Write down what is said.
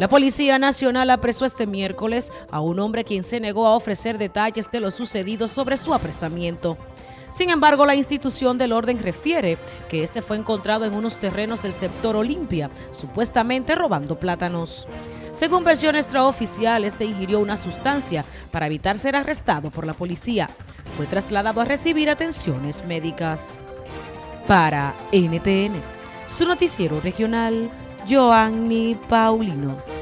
La Policía Nacional apresó este miércoles a un hombre quien se negó a ofrecer detalles de lo sucedido sobre su apresamiento. Sin embargo, la institución del orden refiere que este fue encontrado en unos terrenos del sector Olimpia, supuestamente robando plátanos. Según versión extraoficial, este ingirió una sustancia para evitar ser arrestado por la policía. Fue trasladado a recibir atenciones médicas. Para NTN, su noticiero regional, Joanny Paulino.